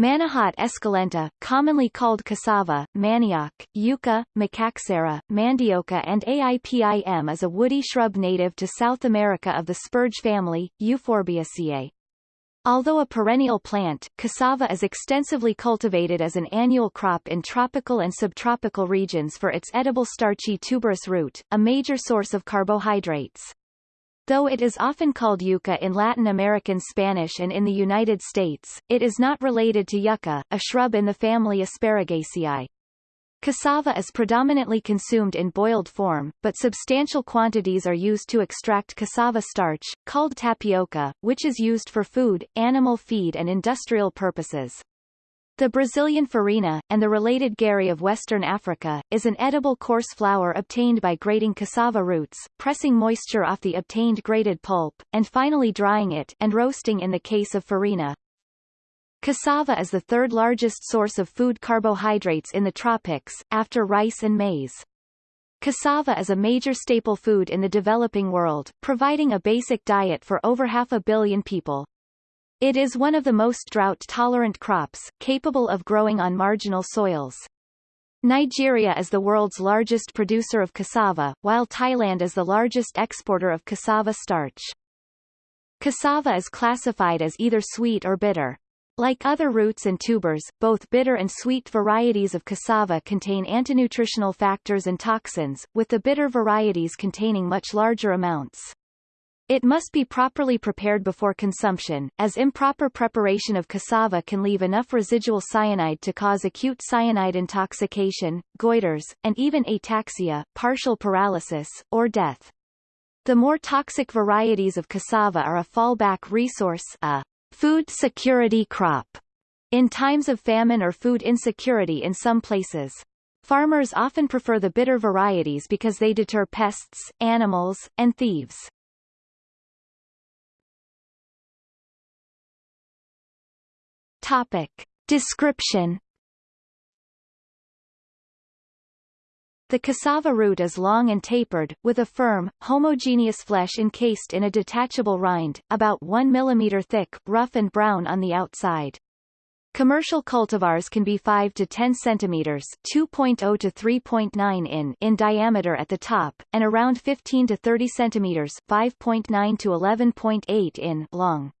Manihot esculenta, commonly called cassava, manioc, yucca, macaxeira, mandioca and aipim is a woody shrub native to South America of the spurge family, Euphorbiaceae. Although a perennial plant, cassava is extensively cultivated as an annual crop in tropical and subtropical regions for its edible starchy tuberous root, a major source of carbohydrates. Though it is often called yucca in Latin American Spanish and in the United States, it is not related to yucca, a shrub in the family Asparagaceae. Cassava is predominantly consumed in boiled form, but substantial quantities are used to extract cassava starch, called tapioca, which is used for food, animal feed and industrial purposes. The Brazilian farina, and the related gari of Western Africa, is an edible coarse flour obtained by grating cassava roots, pressing moisture off the obtained grated pulp, and finally drying it and roasting in the case of farina. Cassava is the third largest source of food carbohydrates in the tropics, after rice and maize. Cassava is a major staple food in the developing world, providing a basic diet for over half a billion people. It is one of the most drought-tolerant crops, capable of growing on marginal soils. Nigeria is the world's largest producer of cassava, while Thailand is the largest exporter of cassava starch. Cassava is classified as either sweet or bitter. Like other roots and tubers, both bitter and sweet varieties of cassava contain antinutritional factors and toxins, with the bitter varieties containing much larger amounts. It must be properly prepared before consumption, as improper preparation of cassava can leave enough residual cyanide to cause acute cyanide intoxication, goiters, and even ataxia, partial paralysis, or death. The more toxic varieties of cassava are a fallback resource a food security crop in times of famine or food insecurity in some places. Farmers often prefer the bitter varieties because they deter pests, animals, and thieves. Topic. Description The cassava root is long and tapered, with a firm, homogeneous flesh encased in a detachable rind, about 1 mm thick, rough and brown on the outside. Commercial cultivars can be 5 to 10 centimeters, 2.0 to 3.9 in in diameter at the top, and around 15 to 30 centimeters, 5.9 to 11.8 in long.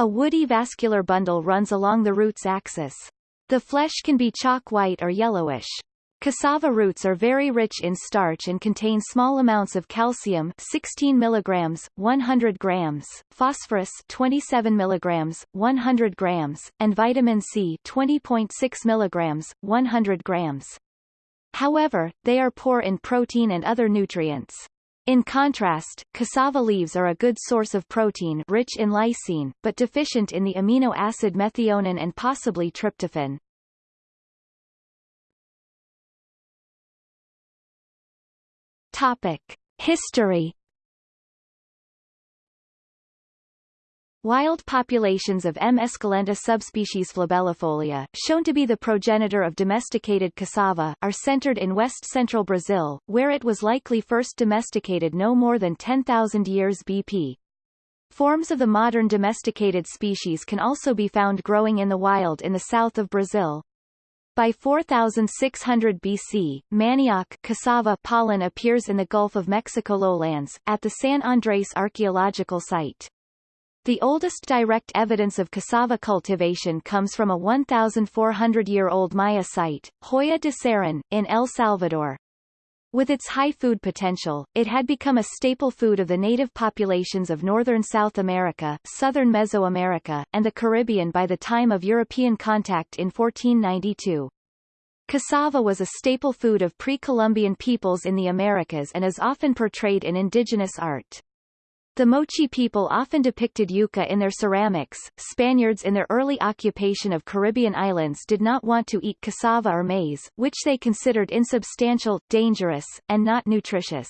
A woody vascular bundle runs along the root's axis. The flesh can be chalk white or yellowish. Cassava roots are very rich in starch and contain small amounts of calcium 16 mg, 100 grams, phosphorus 27 mg, 100 grams, and vitamin C 20.6 mg, 100 grams. However, they are poor in protein and other nutrients. In contrast, cassava leaves are a good source of protein rich in lysine, but deficient in the amino acid methionine and possibly tryptophan. Topic. History Wild populations of M. esculenta subspecies flabellifolia, shown to be the progenitor of domesticated cassava, are centered in west-central Brazil, where it was likely first domesticated no more than 10,000 years BP. Forms of the modern domesticated species can also be found growing in the wild in the south of Brazil. By 4600 BC, manioc cassava pollen appears in the Gulf of Mexico lowlands, at the San Andrés archaeological site. The oldest direct evidence of cassava cultivation comes from a 1,400-year-old Maya site, Joya de Cerén, in El Salvador. With its high food potential, it had become a staple food of the native populations of northern South America, southern Mesoamerica, and the Caribbean by the time of European contact in 1492. Cassava was a staple food of pre-Columbian peoples in the Americas and is often portrayed in indigenous art. The Moche people often depicted yucca in their ceramics. Spaniards in their early occupation of Caribbean islands did not want to eat cassava or maize, which they considered insubstantial, dangerous, and not nutritious.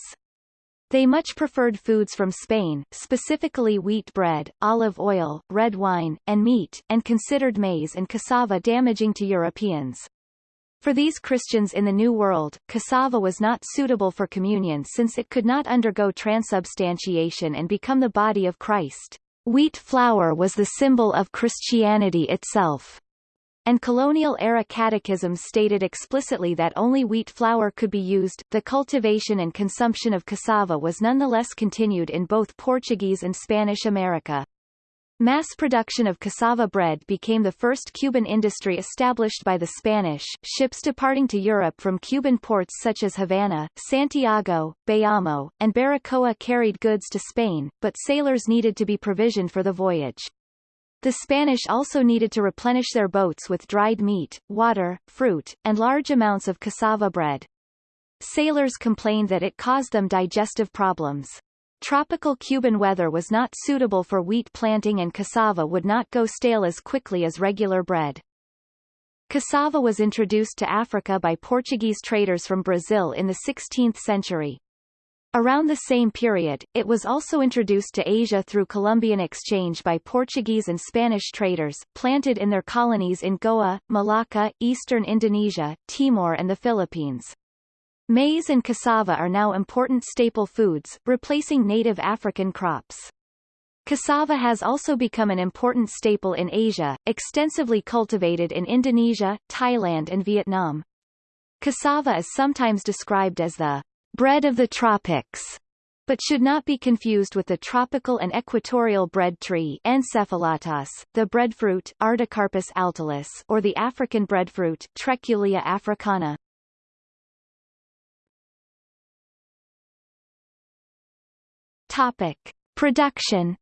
They much preferred foods from Spain, specifically wheat bread, olive oil, red wine, and meat, and considered maize and cassava damaging to Europeans. For these Christians in the New World, cassava was not suitable for communion since it could not undergo transubstantiation and become the body of Christ. Wheat flour was the symbol of Christianity itself. and colonial-era catechisms stated explicitly that only wheat flour could be used. The cultivation and consumption of cassava was nonetheless continued in both Portuguese and Spanish America. Mass production of cassava bread became the first Cuban industry established by the Spanish. Ships departing to Europe from Cuban ports such as Havana, Santiago, Bayamo, and Baracoa carried goods to Spain, but sailors needed to be provisioned for the voyage. The Spanish also needed to replenish their boats with dried meat, water, fruit, and large amounts of cassava bread. Sailors complained that it caused them digestive problems. Tropical Cuban weather was not suitable for wheat planting and cassava would not go stale as quickly as regular bread. Cassava was introduced to Africa by Portuguese traders from Brazil in the 16th century. Around the same period, it was also introduced to Asia through Columbian exchange by Portuguese and Spanish traders, planted in their colonies in Goa, Malacca, eastern Indonesia, Timor and the Philippines. Maize and cassava are now important staple foods, replacing native African crops. Cassava has also become an important staple in Asia, extensively cultivated in Indonesia, Thailand and Vietnam. Cassava is sometimes described as the bread of the tropics, but should not be confused with the tropical and equatorial bread tree Encephalartos, the breadfruit Artocarpus altilis or the African breadfruit Treculia africana. Topic. Production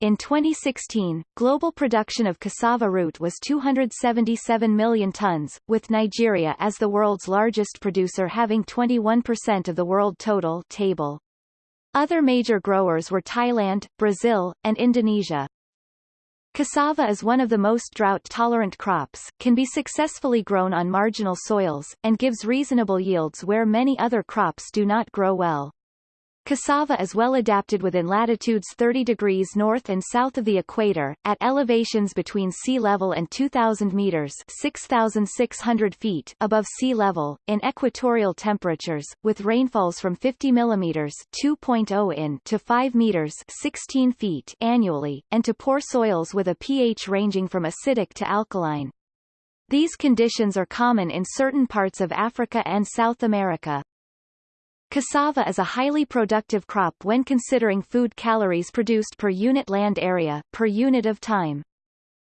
In 2016, global production of cassava root was 277 million tons, with Nigeria as the world's largest producer having 21% of the world total table. Other major growers were Thailand, Brazil, and Indonesia. Cassava is one of the most drought-tolerant crops, can be successfully grown on marginal soils, and gives reasonable yields where many other crops do not grow well. Cassava is well adapted within latitudes 30 degrees north and south of the equator, at elevations between sea level and 2,000 meters 6,600 feet above sea level, in equatorial temperatures, with rainfalls from 50 millimeters 2.0 in to 5 meters 16 feet annually, and to poor soils with a pH ranging from acidic to alkaline. These conditions are common in certain parts of Africa and South America. Cassava is a highly productive crop when considering food calories produced per unit land area, per unit of time.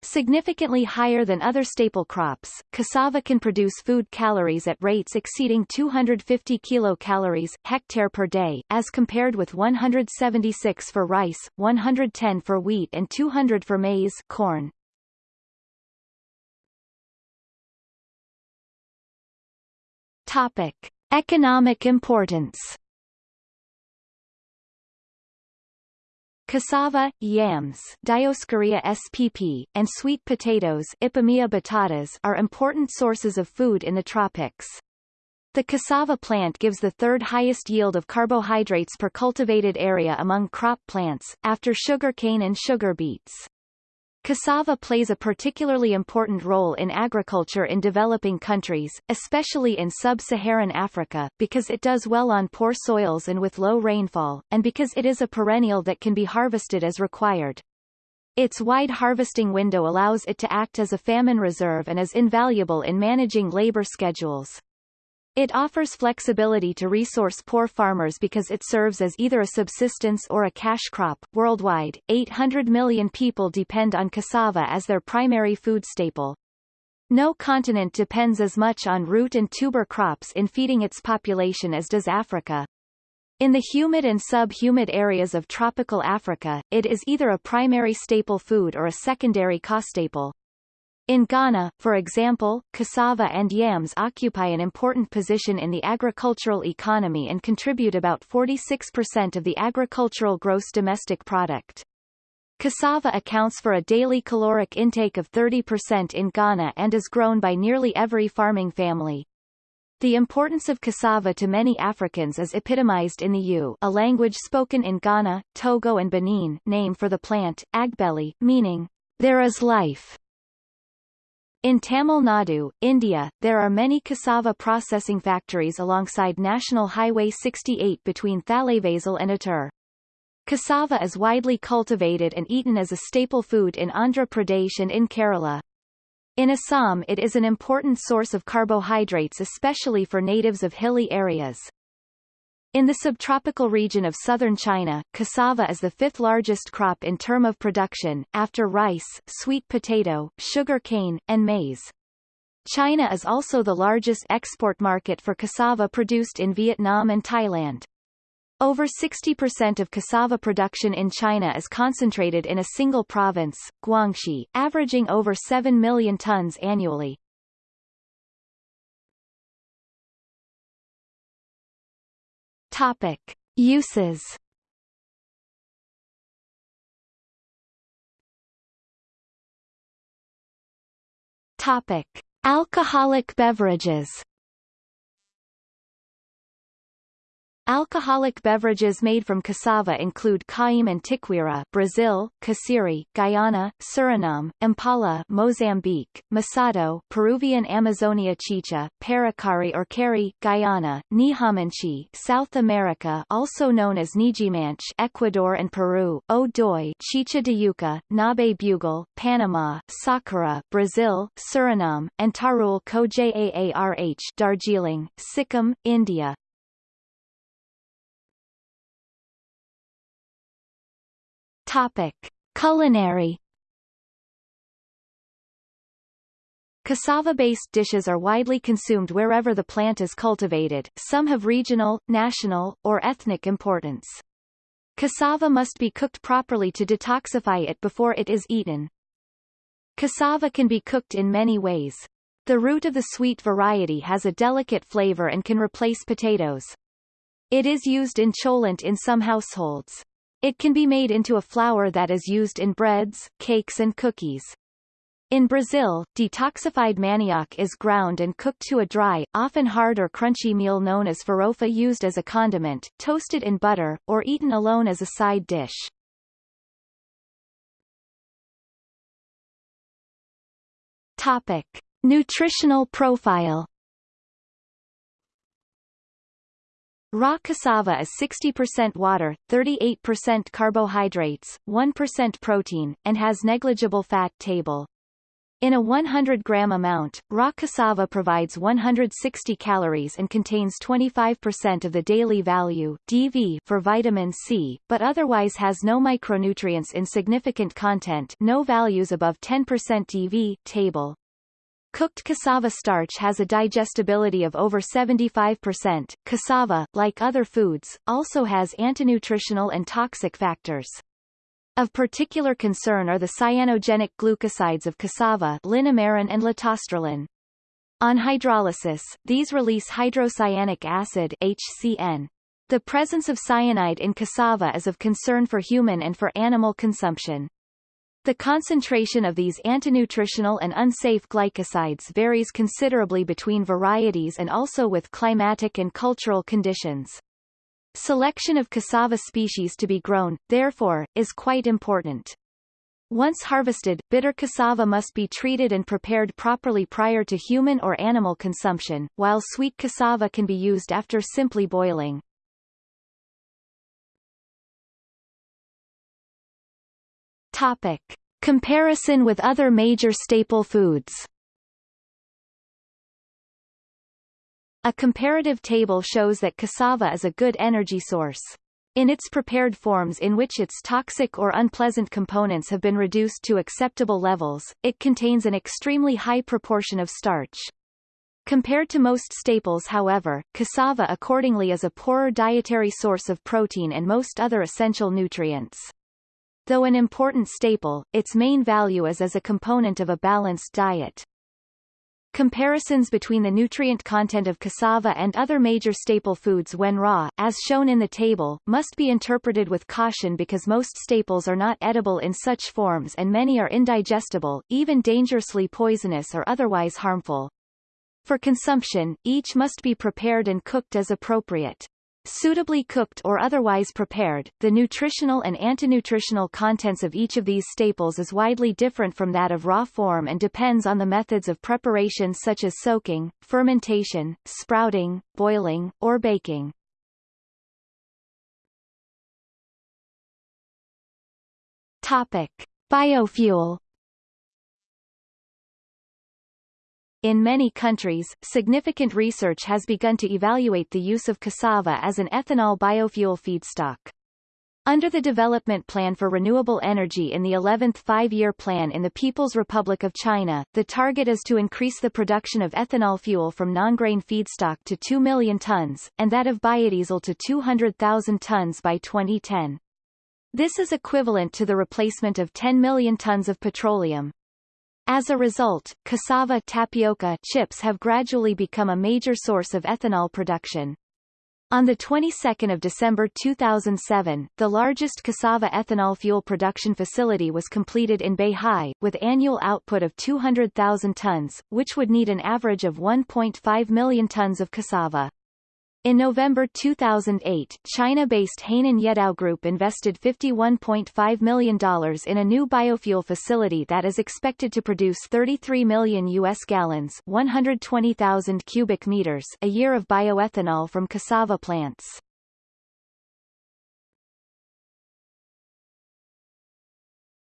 Significantly higher than other staple crops, cassava can produce food calories at rates exceeding 250 kilocalories hectare per day, as compared with 176 for rice, 110 for wheat and 200 for maize corn. Topic. Economic importance Cassava, yams Dioscorea spp, and sweet potatoes Ipomoea batatas are important sources of food in the tropics. The cassava plant gives the third highest yield of carbohydrates per cultivated area among crop plants, after sugarcane and sugar beets. Cassava plays a particularly important role in agriculture in developing countries, especially in sub-Saharan Africa, because it does well on poor soils and with low rainfall, and because it is a perennial that can be harvested as required. Its wide harvesting window allows it to act as a famine reserve and is invaluable in managing labor schedules. It offers flexibility to resource-poor farmers because it serves as either a subsistence or a cash crop. Worldwide, 800 million people depend on cassava as their primary food staple. No continent depends as much on root and tuber crops in feeding its population as does Africa. In the humid and sub-humid areas of tropical Africa, it is either a primary staple food or a secondary co-staple. In Ghana, for example, cassava and yams occupy an important position in the agricultural economy and contribute about 46% of the agricultural gross domestic product. Cassava accounts for a daily caloric intake of 30% in Ghana and is grown by nearly every farming family. The importance of cassava to many Africans is epitomized in the Ewe a language spoken in Ghana, Togo and Benin name for the plant, agbeli, meaning, there is life. In Tamil Nadu, India, there are many cassava processing factories alongside National Highway 68 between Thalaivasal and Attur. Cassava is widely cultivated and eaten as a staple food in Andhra Pradesh and in Kerala. In Assam it is an important source of carbohydrates especially for natives of hilly areas. In the subtropical region of southern China, cassava is the fifth largest crop in term of production, after rice, sweet potato, sugar cane, and maize. China is also the largest export market for cassava produced in Vietnam and Thailand. Over 60% of cassava production in China is concentrated in a single province, Guangxi, averaging over 7 million tons annually. Topic. Uses Topic. Alcoholic beverages Alcoholic beverages made from cassava include Cauim and Tiquira Brazil, Casiri, Guyana, Suriname, Impala Mozambique, Masato Peruvian Amazonia chicha, Paracari or Cari Guyana, Nihamanchi South America also known as Nijimanch Ecuador and Peru, Odoi Chicha de Yuca, Ngäbe-Buglé, Panama, Sakura Brazil, Suriname, and Tarul Kojaarh Darjeeling, Sikkim, India. Topic: Culinary Cassava-based dishes are widely consumed wherever the plant is cultivated, some have regional, national, or ethnic importance. Cassava must be cooked properly to detoxify it before it is eaten. Cassava can be cooked in many ways. The root of the sweet variety has a delicate flavor and can replace potatoes. It is used in cholent in some households. It can be made into a flour that is used in breads, cakes and cookies. In Brazil, detoxified manioc is ground and cooked to a dry, often hard or crunchy meal known as farofa used as a condiment, toasted in butter, or eaten alone as a side dish. Topic. Nutritional profile Raw cassava is 60% water, 38% carbohydrates, 1% protein, and has negligible fat table. In a 100-gram amount, raw cassava provides 160 calories and contains 25% of the daily value DV for vitamin C, but otherwise has no micronutrients in significant content no values above 10% DV table. Cooked cassava starch has a digestibility of over 75%. Cassava, like other foods, also has antinutritional and toxic factors. Of particular concern are the cyanogenic glucosides of cassava linamarin and lotaustralin. On hydrolysis, these release hydrocyanic acid HCN. The presence of cyanide in cassava is of concern for human and for animal consumption. The concentration of these antinutritional and unsafe glycosides varies considerably between varieties and also with climatic and cultural conditions. Selection of cassava species to be grown, therefore, is quite important. Once harvested, bitter cassava must be treated and prepared properly prior to human or animal consumption, while sweet cassava can be used after simply boiling. Topic. Comparison with other major staple foods A comparative table shows that cassava is a good energy source. In its prepared forms in which its toxic or unpleasant components have been reduced to acceptable levels, it contains an extremely high proportion of starch. Compared to most staples however, cassava accordingly is a poorer dietary source of protein and most other essential nutrients. Though an important staple, its main value is as a component of a balanced diet. Comparisons between the nutrient content of cassava and other major staple foods when raw, as shown in the table, must be interpreted with caution because most staples are not edible in such forms and many are indigestible, even dangerously poisonous or otherwise harmful. For consumption, each must be prepared and cooked as appropriate. Suitably cooked or otherwise prepared, the nutritional and antinutritional contents of each of these staples is widely different from that of raw form and depends on the methods of preparation such as soaking, fermentation, sprouting, boiling, or baking. Topic. Biofuel In many countries, significant research has begun to evaluate the use of cassava as an ethanol biofuel feedstock. Under the Development Plan for Renewable Energy in the 11th five-year plan in the People's Republic of China, the target is to increase the production of ethanol fuel from non-grain feedstock to 2 million tons, and that of biodiesel to 200,000 tons by 2010. This is equivalent to the replacement of 10 million tons of petroleum. As a result, cassava tapioca chips have gradually become a major source of ethanol production. On the 22nd of December 2007, the largest cassava ethanol fuel production facility was completed in Beihai, with annual output of 200,000 tons, which would need an average of 1.5 million tons of cassava. In November 2008, China-based Hainan Yedao Group invested $51.5 million in a new biofuel facility that is expected to produce 33 million U.S. gallons 120,000 cubic meters a year of bioethanol from cassava plants.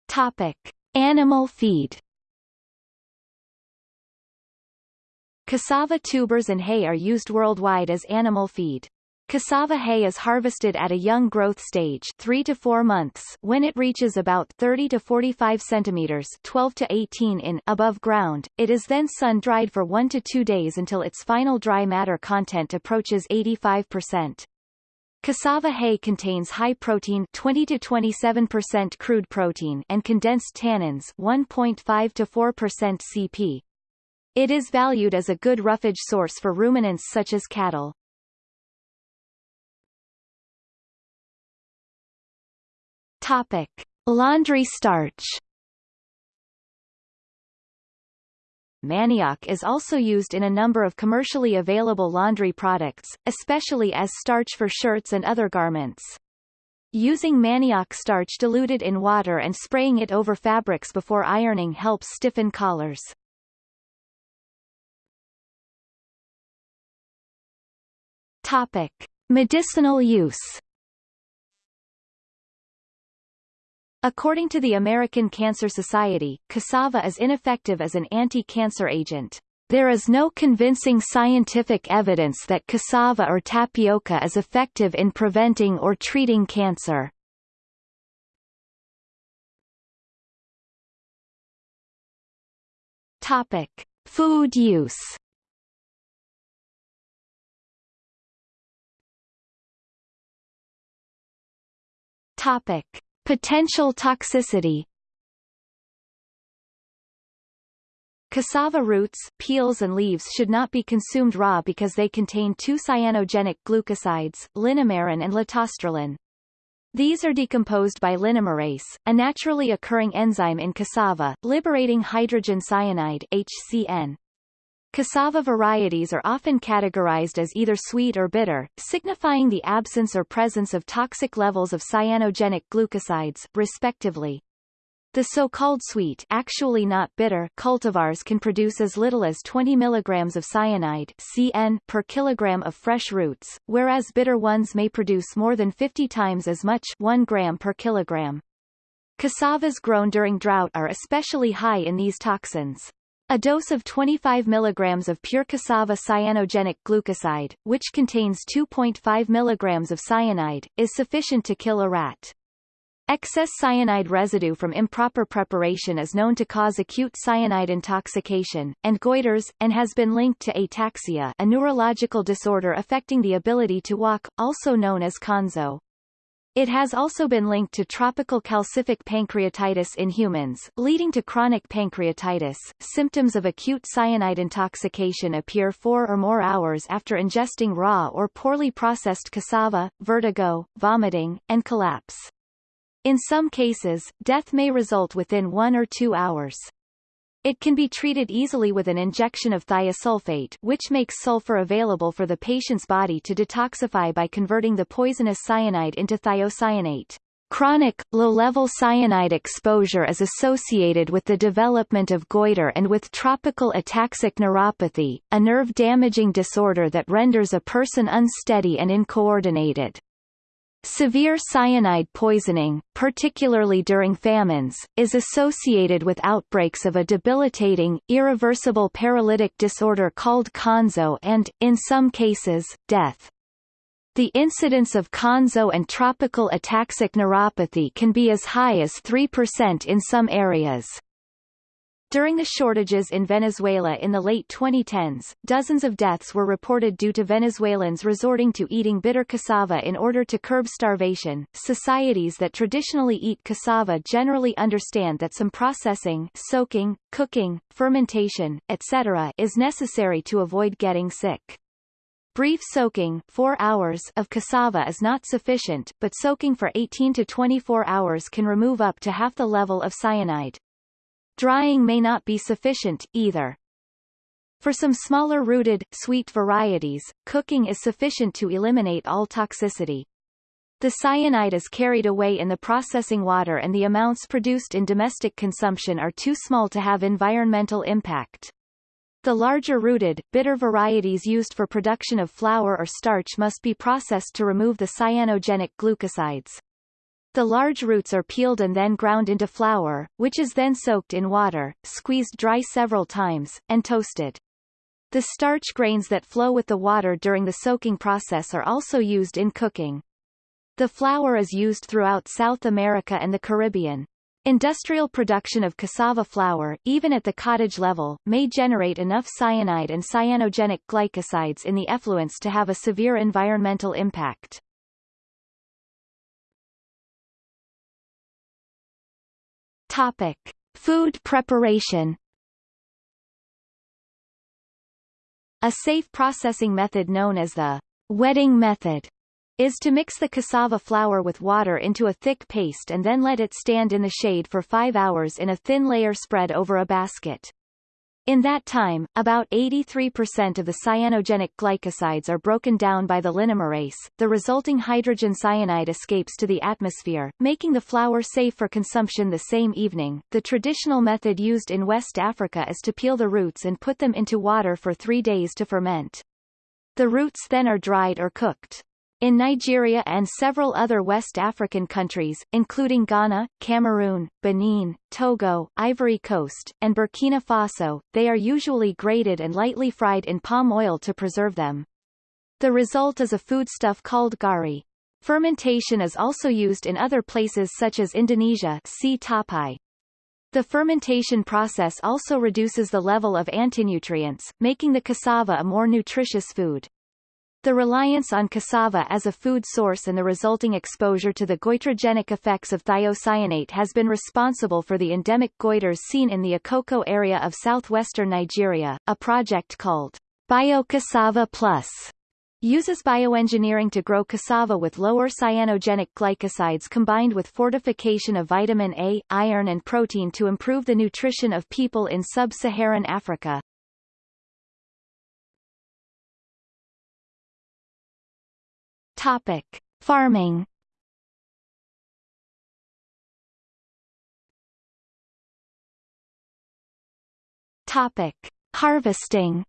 Topic. Animal feed Cassava tubers and hay are used worldwide as animal feed. Cassava hay is harvested at a young growth stage 3 to 4 months when it reaches about 30 to 45 centimeters 12 to 18 in above ground. It is then sun-dried for 1 to 2 days until its final dry matter content approaches 85%. Cassava hay contains high protein 20 to 27% crude protein and condensed tannins 1.5 to 4% CP, it is valued as a good roughage source for ruminants such as cattle. Topic. Laundry starch Manioc is also used in a number of commercially available laundry products, especially as starch for shirts and other garments. Using manioc starch diluted in water and spraying it over fabrics before ironing helps stiffen collars. Topic: Medicinal use. According to the American Cancer Society, cassava is ineffective as an anti-cancer agent. There is no convincing scientific evidence that cassava or tapioca is effective in preventing or treating cancer. Topic: Food use. Topic. Potential toxicity Cassava roots, peels and leaves should not be consumed raw because they contain two cyanogenic glucosides, linamarin and lotaustralin. These are decomposed by linamarase, a naturally occurring enzyme in cassava, liberating hydrogen cyanide HCN. Cassava varieties are often categorized as either sweet or bitter, signifying the absence or presence of toxic levels of cyanogenic glucosides, respectively. The so-called sweet actually not bitter cultivars can produce as little as 20 mg of cyanide CN per kilogram of fresh roots, whereas bitter ones may produce more than 50 times as much 1 gram per kilogram. Cassavas grown during drought are especially high in these toxins. A dose of 25 mg of pure cassava cyanogenic glucoside, which contains 2.5 mg of cyanide, is sufficient to kill a rat. Excess cyanide residue from improper preparation is known to cause acute cyanide intoxication, and goiters, and has been linked to ataxia a neurological disorder affecting the ability to walk, also known as konzo. It has also been linked to tropical calcific pancreatitis in humans, leading to chronic pancreatitis. Symptoms of acute cyanide intoxication appear four or more hours after ingesting raw or poorly processed cassava, vertigo, vomiting, and collapse. In some cases, death may result within one or two hours. It can be treated easily with an injection of thiosulfate which makes sulfur available for the patient's body to detoxify by converting the poisonous cyanide into thiocyanate. Chronic, low-level cyanide exposure is associated with the development of goiter and with tropical ataxic neuropathy, a nerve-damaging disorder that renders a person unsteady and incoordinated. Severe cyanide poisoning, particularly during famines, is associated with outbreaks of a debilitating, irreversible paralytic disorder called konzo and, in some cases, death. The incidence of konzo and tropical ataxic neuropathy can be as high as 3% in some areas. During the shortages in Venezuela in the late 2010s, dozens of deaths were reported due to Venezuelans resorting to eating bitter cassava in order to curb starvation. Societies that traditionally eat cassava generally understand that some processing, soaking, cooking, fermentation, etc. is necessary to avoid getting sick. Brief soaking 4 hours of cassava is not sufficient, but soaking for 18 to 24 hours can remove up to half the level of cyanide. Drying may not be sufficient, either. For some smaller rooted, sweet varieties, cooking is sufficient to eliminate all toxicity. The cyanide is carried away in the processing water and the amounts produced in domestic consumption are too small to have environmental impact. The larger rooted, bitter varieties used for production of flour or starch must be processed to remove the cyanogenic glucosides. The large roots are peeled and then ground into flour, which is then soaked in water, squeezed dry several times, and toasted. The starch grains that flow with the water during the soaking process are also used in cooking. The flour is used throughout South America and the Caribbean. Industrial production of cassava flour, even at the cottage level, may generate enough cyanide and cyanogenic glycosides in the effluents to have a severe environmental impact. Topic: Food preparation. A safe processing method known as the wetting method is to mix the cassava flour with water into a thick paste and then let it stand in the shade for 5 hours in a thin layer spread over a basket. In that time, about 83% of the cyanogenic glycosides are broken down by the linamarase. The resulting hydrogen cyanide escapes to the atmosphere, making the flour safe for consumption the same evening. The traditional method used in West Africa is to peel the roots and put them into water for three days to ferment. The roots then are dried or cooked. In Nigeria and several other West African countries, including Ghana, Cameroon, Benin, Togo, Ivory Coast, and Burkina Faso, they are usually grated and lightly fried in palm oil to preserve them. The result is a foodstuff called gari. Fermentation is also used in other places such as Indonesia see tapai. The fermentation process also reduces the level of antinutrients, making the cassava a more nutritious food. The reliance on cassava as a food source and the resulting exposure to the goitrogenic effects of thiocyanate has been responsible for the endemic goiters seen in the Akoko area of southwestern Nigeria. A project called BioCassava Plus uses bioengineering to grow cassava with lower cyanogenic glycosides combined with fortification of vitamin A, iron and protein to improve the nutrition of people in sub-Saharan Africa. Topic: Farming. Topic: Harvesting.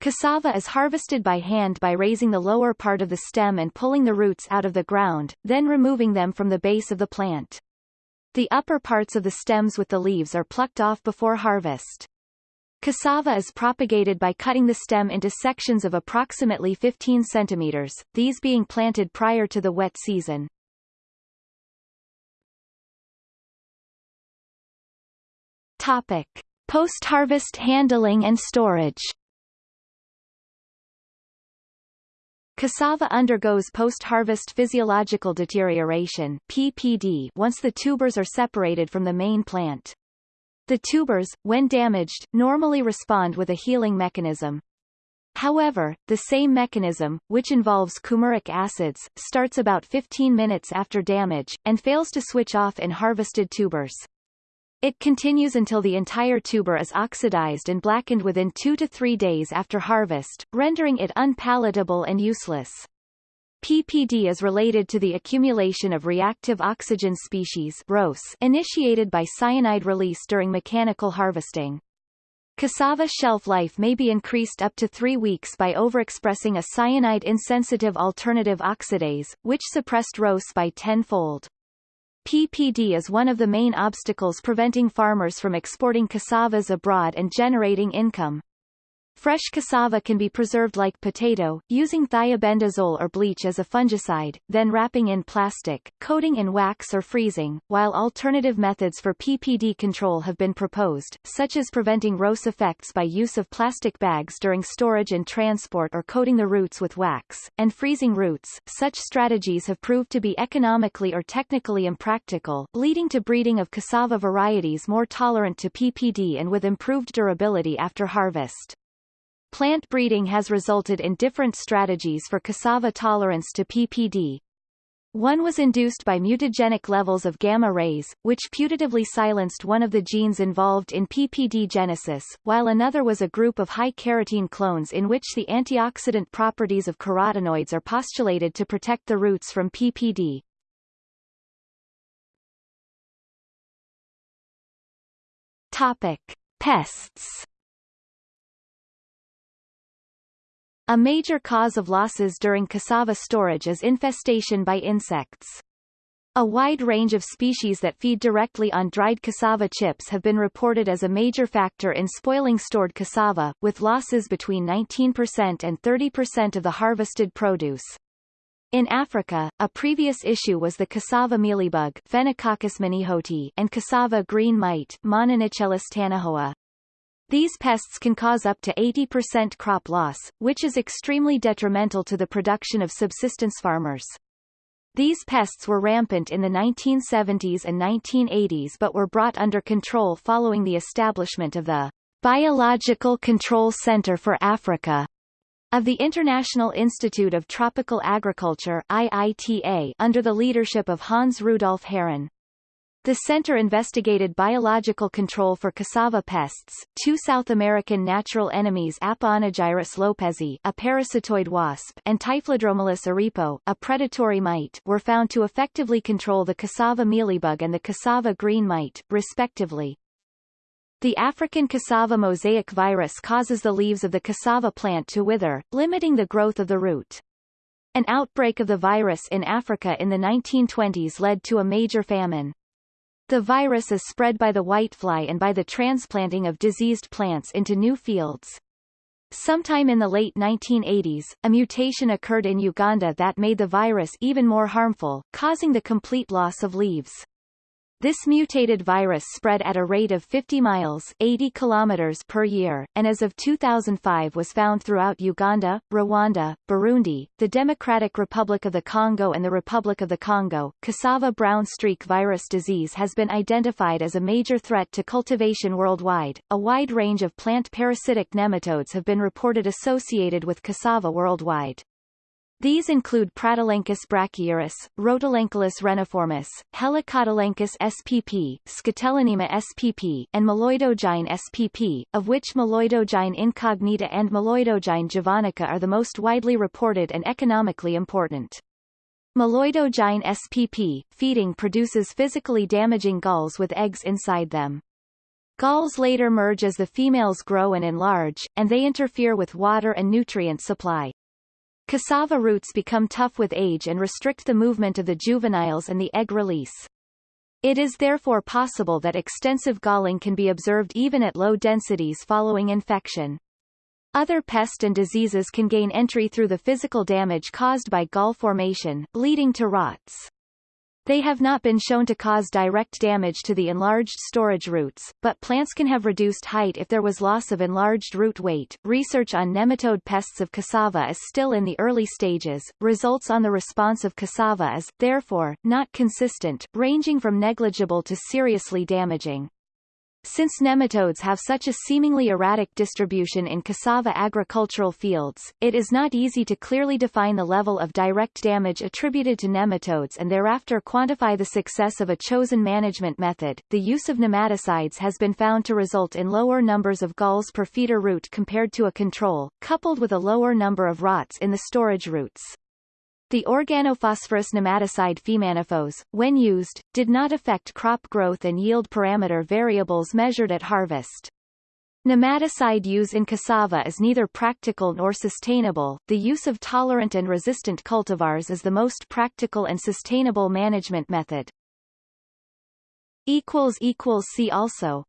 Cassava is harvested by hand by raising the lower part of the stem and pulling the roots out of the ground, then removing them from the base of the plant. The upper parts of the stems with the leaves are plucked off before harvest. Cassava is propagated by cutting the stem into sections of approximately 15 centimeters, these being planted prior to the wet season. Topic. Post-harvest handling and storage Cassava undergoes post-harvest physiological deterioration PPD once the tubers are separated from the main plant. The tubers, when damaged, normally respond with a healing mechanism. However, the same mechanism, which involves coumaric acids, starts about 15 minutes after damage, and fails to switch off in harvested tubers. It continues until the entire tuber is oxidized and blackened within two to three days after harvest, rendering it unpalatable and useless. PPD is related to the accumulation of reactive oxygen species initiated by cyanide release during mechanical harvesting. Cassava shelf life may be increased up to three weeks by overexpressing a cyanide-insensitive alternative oxidase, which suppressed ROS by tenfold. PPD is one of the main obstacles preventing farmers from exporting cassavas abroad and generating income. Fresh cassava can be preserved like potato, using thiabendazole or bleach as a fungicide, then wrapping in plastic, coating in wax or freezing, while alternative methods for PPD control have been proposed, such as preventing ROS effects by use of plastic bags during storage and transport or coating the roots with wax, and freezing roots. Such strategies have proved to be economically or technically impractical, leading to breeding of cassava varieties more tolerant to PPD and with improved durability after harvest. Plant breeding has resulted in different strategies for cassava tolerance to PPD. One was induced by mutagenic levels of gamma rays, which putatively silenced one of the genes involved in PPD genesis, while another was a group of high carotene clones in which the antioxidant properties of carotenoids are postulated to protect the roots from PPD. Topic. Pests A major cause of losses during cassava storage is infestation by insects. A wide range of species that feed directly on dried cassava chips have been reported as a major factor in spoiling stored cassava, with losses between 19% and 30% of the harvested produce. In Africa, a previous issue was the cassava mealybug manihoti and cassava green mite Mononychellus tanajoa. These pests can cause up to 80% crop loss, which is extremely detrimental to the production of subsistence farmers. These pests were rampant in the 1970s and 1980s but were brought under control following the establishment of the Biological Control Center for Africa of the International Institute of Tropical Agriculture IITA under the leadership of Hans Rudolf Herren. The center investigated biological control for cassava pests, two South American natural enemies Apoanagyrus lopezi a parasitoid wasp and Typhlodromalus aripo, a predatory mite were found to effectively control the cassava mealybug and the cassava green mite, respectively. The African cassava mosaic virus causes the leaves of the cassava plant to wither, limiting the growth of the root. An outbreak of the virus in Africa in the 1920s led to a major famine. The virus is spread by the whitefly and by the transplanting of diseased plants into new fields. Sometime in the late 1980s, a mutation occurred in Uganda that made the virus even more harmful, causing the complete loss of leaves. This mutated virus spread at a rate of 50 miles 80 kilometers per year, and as of 2005 was found throughout Uganda, Rwanda, Burundi, the Democratic Republic of the Congo and the Republic of the Congo. Cassava brown streak virus disease has been identified as a major threat to cultivation worldwide. A wide range of plant parasitic nematodes have been reported associated with cassava worldwide. These include Pratylenchus brachyurus, Rotylenchulus reniformis, Helicotylenchus spp, Scutellonema spp, and Meloidogyne spp, of which Meloidogyne incognita and Meloidogyne javanica are the most widely reported and economically important. Meloidogyne spp, feeding produces physically damaging galls with eggs inside them. Galls later merge as the females grow and enlarge, and they interfere with water and nutrient supply. Cassava roots become tough with age and restrict the movement of the juveniles and the egg release. It is therefore possible that extensive galling can be observed even at low densities following infection. Other pests and diseases can gain entry through the physical damage caused by gall formation, leading to rots. They have not been shown to cause direct damage to the enlarged storage roots, but plants can have reduced height if there was loss of enlarged root weight. Research on nematode pests of cassava is still in the early stages. Results on the response of cassava is, therefore, not consistent, ranging from negligible to seriously damaging. Since nematodes have such a seemingly erratic distribution in cassava agricultural fields, it is not easy to clearly define the level of direct damage attributed to nematodes and thereafter quantify the success of a chosen management method. The use of nematicides has been found to result in lower numbers of galls per feeder root compared to a control, coupled with a lower number of rots in the storage roots. The organophosphorus nematicide fenamiphos, when used, did not affect crop growth and yield parameter variables measured at harvest. Nematicide use in cassava is neither practical nor sustainable. The use of tolerant and resistant cultivars is the most practical and sustainable management method. See also